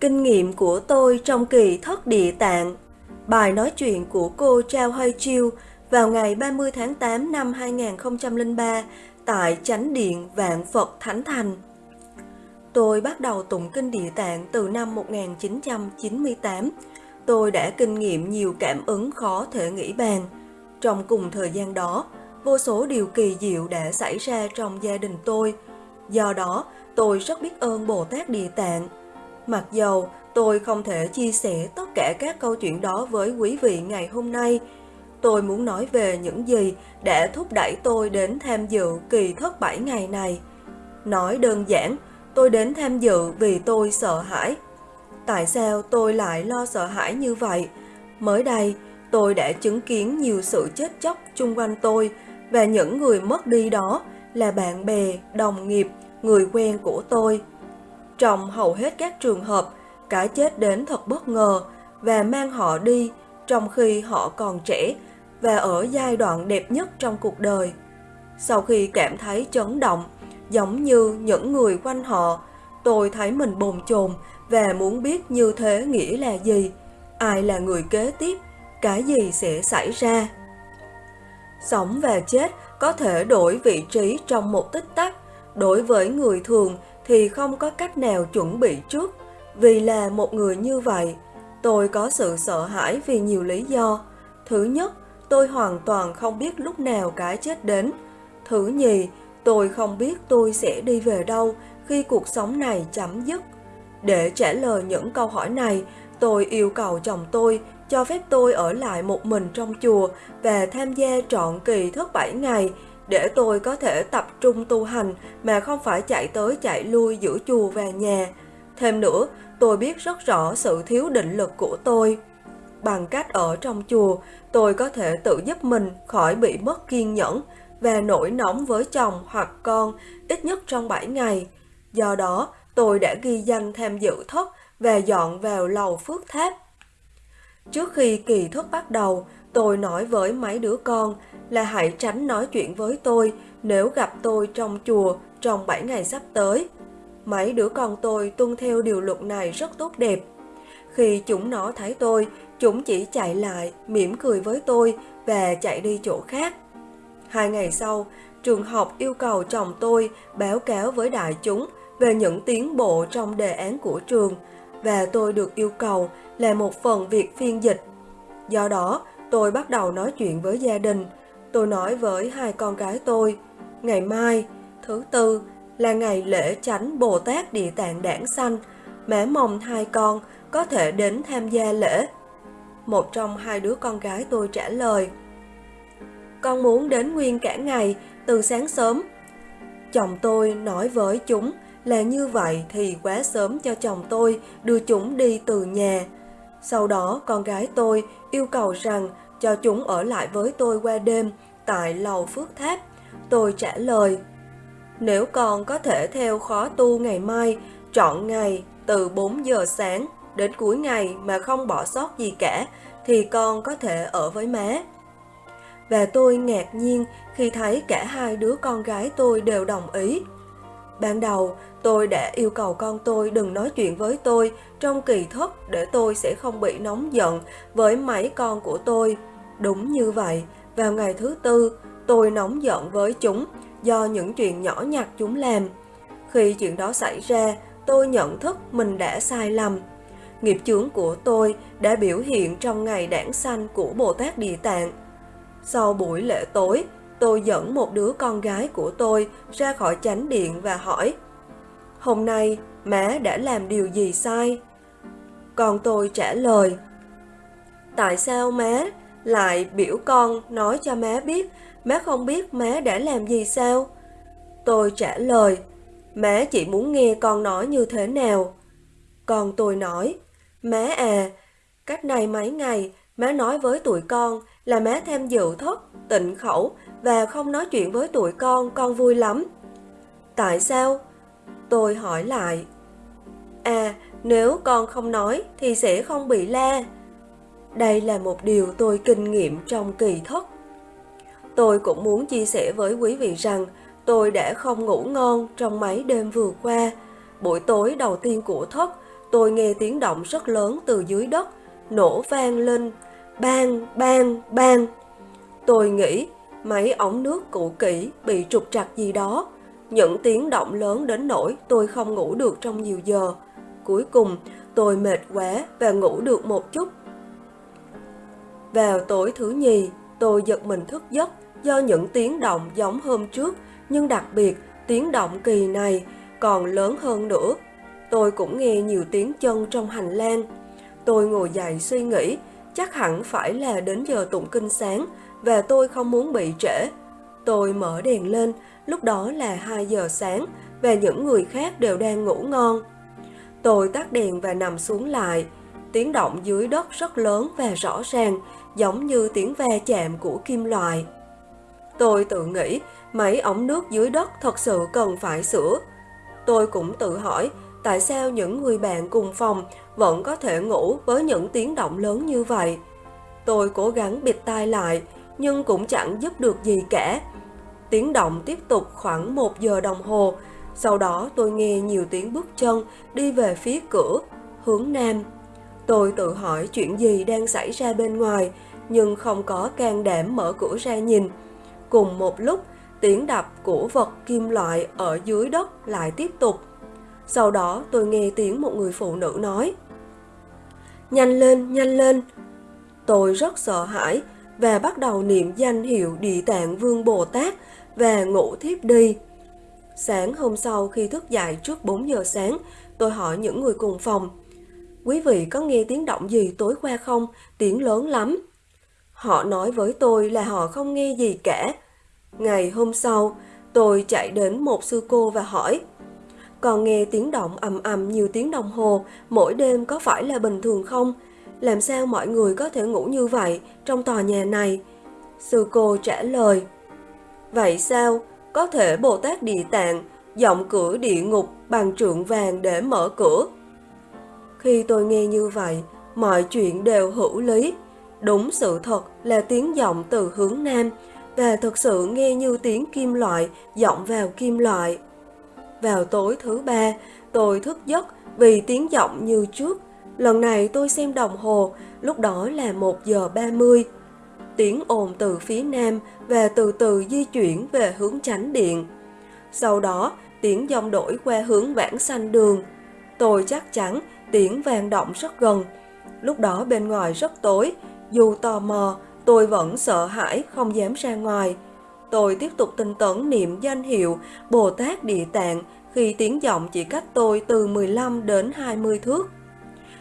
Kinh nghiệm của tôi trong kỳ thất địa tạng Bài nói chuyện của cô Trao Hơi Chiêu vào ngày 30 tháng 8 năm 2003 tại Chánh Điện Vạn Phật Thánh Thành. Tôi bắt đầu tụng kinh địa tạng từ năm 1998. Tôi đã kinh nghiệm nhiều cảm ứng khó thể nghĩ bàn. Trong cùng thời gian đó, vô số điều kỳ diệu đã xảy ra trong gia đình tôi. Do đó, tôi rất biết ơn Bồ Tát Địa Tạng. Mặc dầu tôi không thể chia sẻ tất cả các câu chuyện đó với quý vị ngày hôm nay, tôi muốn nói về những gì đã thúc đẩy tôi đến tham dự kỳ thất bảy ngày này. Nói đơn giản, tôi đến tham dự vì tôi sợ hãi. Tại sao tôi lại lo sợ hãi như vậy? Mới đây, tôi đã chứng kiến nhiều sự chết chóc chung quanh tôi và những người mất đi đó là bạn bè, đồng nghiệp, người quen của tôi. Trong hầu hết các trường hợp, cái chết đến thật bất ngờ và mang họ đi trong khi họ còn trẻ và ở giai đoạn đẹp nhất trong cuộc đời. Sau khi cảm thấy chấn động, giống như những người quanh họ, tôi thấy mình bồn chồn và muốn biết như thế nghĩa là gì, ai là người kế tiếp, cái gì sẽ xảy ra. Sống và chết có thể đổi vị trí trong một tích tắc, đối với người thường thì không có cách nào chuẩn bị trước. Vì là một người như vậy, tôi có sự sợ hãi vì nhiều lý do. Thứ nhất, tôi hoàn toàn không biết lúc nào cái chết đến. Thứ nhì, tôi không biết tôi sẽ đi về đâu khi cuộc sống này chấm dứt. Để trả lời những câu hỏi này, tôi yêu cầu chồng tôi cho phép tôi ở lại một mình trong chùa và tham gia trọn kỳ thức 7 ngày để tôi có thể tập trung tu hành mà không phải chạy tới chạy lui giữa chùa và nhà. Thêm nữa, tôi biết rất rõ sự thiếu định lực của tôi. Bằng cách ở trong chùa, tôi có thể tự giúp mình khỏi bị mất kiên nhẫn và nổi nóng với chồng hoặc con ít nhất trong 7 ngày. Do đó, tôi đã ghi danh tham dự thất và dọn vào lầu phước tháp. Trước khi kỳ thức bắt đầu, tôi nói với mấy đứa con là hãy tránh nói chuyện với tôi nếu gặp tôi trong chùa trong 7 ngày sắp tới. Mấy đứa con tôi tuân theo điều luật này rất tốt đẹp. Khi chúng nó thấy tôi, chúng chỉ chạy lại, mỉm cười với tôi và chạy đi chỗ khác. Hai ngày sau, trường học yêu cầu chồng tôi báo cáo với đại chúng về những tiến bộ trong đề án của trường và tôi được yêu cầu là một phần việc phiên dịch. Do đó, tôi bắt đầu nói chuyện với gia đình. Tôi nói với hai con gái tôi, ngày mai, thứ tư, là ngày lễ tránh Bồ Tát Địa Tạng Đảng Sanh, mẹ mong hai con có thể đến tham gia lễ. Một trong hai đứa con gái tôi trả lời, con muốn đến nguyên cả ngày, từ sáng sớm. Chồng tôi nói với chúng là như vậy thì quá sớm cho chồng tôi đưa chúng đi từ nhà. Sau đó con gái tôi yêu cầu rằng cho chúng ở lại với tôi qua đêm tại lầu Phước Tháp. Tôi trả lời, nếu con có thể theo khó tu ngày mai, chọn ngày từ 4 giờ sáng đến cuối ngày mà không bỏ sót gì cả, thì con có thể ở với má. Và tôi ngạc nhiên khi thấy cả hai đứa con gái tôi đều đồng ý. Ban đầu, tôi đã yêu cầu con tôi đừng nói chuyện với tôi trong kỳ thức để tôi sẽ không bị nóng giận với mấy con của tôi. Đúng như vậy, vào ngày thứ tư, tôi nóng giận với chúng do những chuyện nhỏ nhặt chúng làm. Khi chuyện đó xảy ra, tôi nhận thức mình đã sai lầm. Nghiệp chướng của tôi đã biểu hiện trong ngày đản sanh của Bồ Tát Địa Tạng. Sau buổi lễ tối, tôi dẫn một đứa con gái của tôi ra khỏi chánh điện và hỏi Hôm nay, má đã làm điều gì sai? Con tôi trả lời Tại sao má lại biểu con nói cho má biết má không biết má đã làm gì sao? Tôi trả lời Má chỉ muốn nghe con nói như thế nào. Con tôi nói Má à, cách này mấy ngày má nói với tụi con là má tham dự thất, tịnh khẩu và không nói chuyện với tụi con, con vui lắm. Tại sao? Tôi hỏi lại. À, nếu con không nói thì sẽ không bị la. Đây là một điều tôi kinh nghiệm trong kỳ thất. Tôi cũng muốn chia sẻ với quý vị rằng tôi đã không ngủ ngon trong mấy đêm vừa qua. Buổi tối đầu tiên của thất, tôi nghe tiếng động rất lớn từ dưới đất, nổ vang lên, bang, bang, bang. Tôi nghĩ mấy ống nước cũ kỹ bị trục trặc gì đó. Những tiếng động lớn đến nỗi tôi không ngủ được trong nhiều giờ. Cuối cùng, tôi mệt quá và ngủ được một chút. Vào tối thứ nhì, tôi giật mình thức giấc do những tiếng động giống hôm trước, nhưng đặc biệt tiếng động kỳ này còn lớn hơn nữa. Tôi cũng nghe nhiều tiếng chân trong hành lang. Tôi ngồi dậy suy nghĩ, chắc hẳn phải là đến giờ tụng kinh sáng và tôi không muốn bị trễ. Tôi mở đèn lên, lúc đó là 2 giờ sáng và những người khác đều đang ngủ ngon. Tôi tắt đèn và nằm xuống lại. Tiếng động dưới đất rất lớn và rõ ràng, giống như tiếng va chạm của kim loại. Tôi tự nghĩ mấy ống nước dưới đất thật sự cần phải sửa. Tôi cũng tự hỏi tại sao những người bạn cùng phòng vẫn có thể ngủ với những tiếng động lớn như vậy. Tôi cố gắng bịt tai lại nhưng cũng chẳng giúp được gì cả. Tiếng động tiếp tục khoảng một giờ đồng hồ, sau đó tôi nghe nhiều tiếng bước chân đi về phía cửa, hướng nam. Tôi tự hỏi chuyện gì đang xảy ra bên ngoài, nhưng không có can đảm mở cửa ra nhìn. Cùng một lúc, tiếng đập của vật kim loại ở dưới đất lại tiếp tục. Sau đó tôi nghe tiếng một người phụ nữ nói Nhanh lên, nhanh lên! Tôi rất sợ hãi và bắt đầu niệm danh hiệu Địa Tạng Vương Bồ Tát và ngủ thiếp đi. Sáng hôm sau khi thức dậy trước 4 giờ sáng, tôi hỏi những người cùng phòng. Quý vị có nghe tiếng động gì tối qua không? Tiếng lớn lắm. Họ nói với tôi là họ không nghe gì cả. Ngày hôm sau, tôi chạy đến một sư cô và hỏi còn nghe tiếng động ầm ầm nhiều tiếng đồng hồ mỗi đêm có phải là bình thường không? Làm sao mọi người có thể ngủ như vậy trong tòa nhà này? Sư cô trả lời Vậy sao? Có thể Bồ Tát Địa Tạng giọng cửa địa ngục bằng trượng vàng để mở cửa. Khi tôi nghe như vậy, mọi chuyện đều hữu lý. Đúng sự thật là tiếng giọng từ hướng nam và thực sự nghe như tiếng kim loại giọng vào kim loại. Vào tối thứ ba, tôi thức giấc vì tiếng giọng như trước. Lần này tôi xem đồng hồ, lúc đó là 1 giờ 30. Tiếng ồn từ phía nam và từ từ di chuyển về hướng tránh điện. Sau đó, tiếng dòng đổi qua hướng vãng xanh đường. Tôi chắc chắn tiếng vang động rất gần. Lúc đó bên ngoài rất tối, dù tò mò, tôi vẫn sợ hãi không dám ra ngoài. Tôi tiếp tục tinh tấn niệm danh hiệu Bồ Tát Địa Tạng khi tiếng giọng chỉ cách tôi từ 15 đến 20 thước.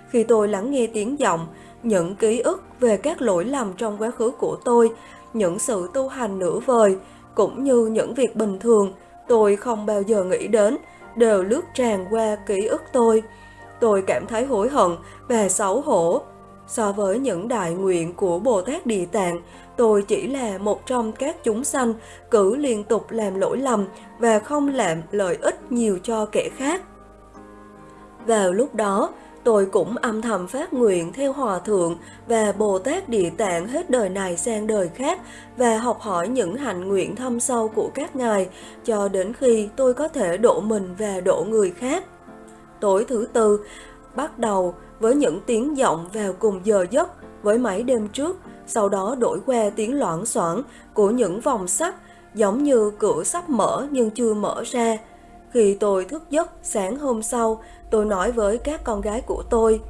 Khi tôi lắng nghe tiếng giọng, những ký ức về các lỗi lầm trong quá khứ của tôi, những sự tu hành nửa vời, cũng như những việc bình thường tôi không bao giờ nghĩ đến, đều lướt tràn qua ký ức tôi. Tôi cảm thấy hối hận và xấu hổ. So với những đại nguyện của Bồ Tát Địa Tạng, tôi chỉ là một trong các chúng sanh cứ liên tục làm lỗi lầm và không làm lợi ích nhiều cho kẻ khác. Vào lúc đó, tôi cũng âm thầm phát nguyện theo Hòa Thượng và Bồ Tát Địa Tạng hết đời này sang đời khác và học hỏi những hạnh nguyện thâm sâu của các ngài cho đến khi tôi có thể độ mình và độ người khác. Tối thứ tư, bắt đầu với những tiếng giọng vào cùng giờ giấc với mấy đêm trước, sau đó đổi qua tiếng loãng xoảng của những vòng sắt giống như cửa sắp mở nhưng chưa mở ra. Khi tôi thức giấc sáng hôm sau, tôi nói với các con gái của tôi,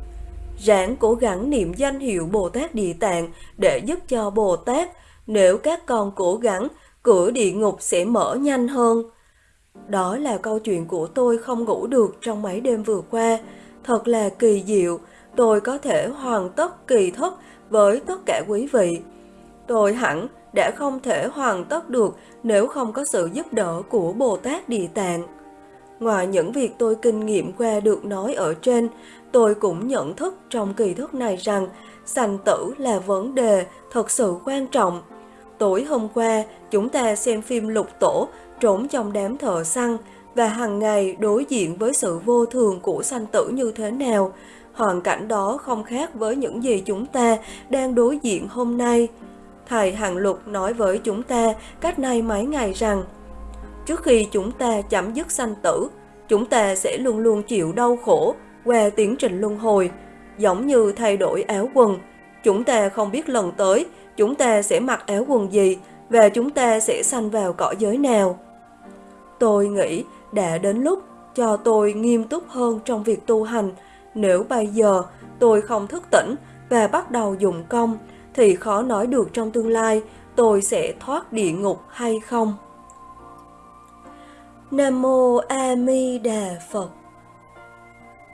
ráng cố gắng niệm danh hiệu Bồ Tát Địa Tạng để giúp cho Bồ Tát, nếu các con cố gắng, cửa địa ngục sẽ mở nhanh hơn. Đó là câu chuyện của tôi không ngủ được trong mấy đêm vừa qua. Thật là kỳ diệu, tôi có thể hoàn tất kỳ thất với tất cả quý vị. Tôi hẳn đã không thể hoàn tất được nếu không có sự giúp đỡ của Bồ Tát Địa Tạng. Ngoài những việc tôi kinh nghiệm qua được nói ở trên, tôi cũng nhận thức trong kỳ thức này rằng sanh tử là vấn đề thật sự quan trọng. Tối hôm qua, chúng ta xem phim lục tổ trốn trong đám thợ săn và hàng ngày đối diện với sự vô thường của sanh tử như thế nào. Hoàn cảnh đó không khác với những gì chúng ta đang đối diện hôm nay. Thầy Hằng Lục nói với chúng ta cách nay mấy ngày rằng trước khi chúng ta chấm dứt sanh tử, chúng ta sẽ luôn luôn chịu đau khổ qua tiến trình luân hồi, giống như thay đổi áo quần. Chúng ta không biết lần tới chúng ta sẽ mặc áo quần gì và chúng ta sẽ sanh vào cõi giới nào. Tôi nghĩ đã đến lúc cho tôi nghiêm túc hơn trong việc tu hành. Nếu bây giờ tôi không thức tỉnh và bắt đầu dùng công, thì khó nói được trong tương lai tôi sẽ thoát địa ngục hay không. Nam Mô A Di Đà Phật.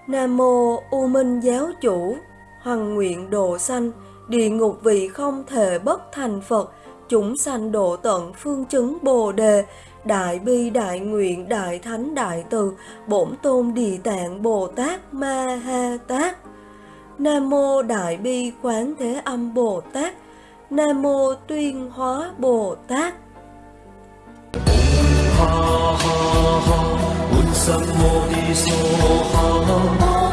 Nam Mô U Minh Giáo Chủ Hằng nguyện độ sanh, Địa ngục vị không thể bất thành Phật, Chúng sanh độ tận phương chứng Bồ Đề, Đại bi đại nguyện đại thánh đại từ, Bổn tôn địa tạng Bồ Tát Ma Ha Tát. Nam Mô Đại Bi Quán Thế Âm Bồ Tát. Nam Mô Tuyên Hóa Bồ Tát. 哈哈哈温桑摩的梭哈？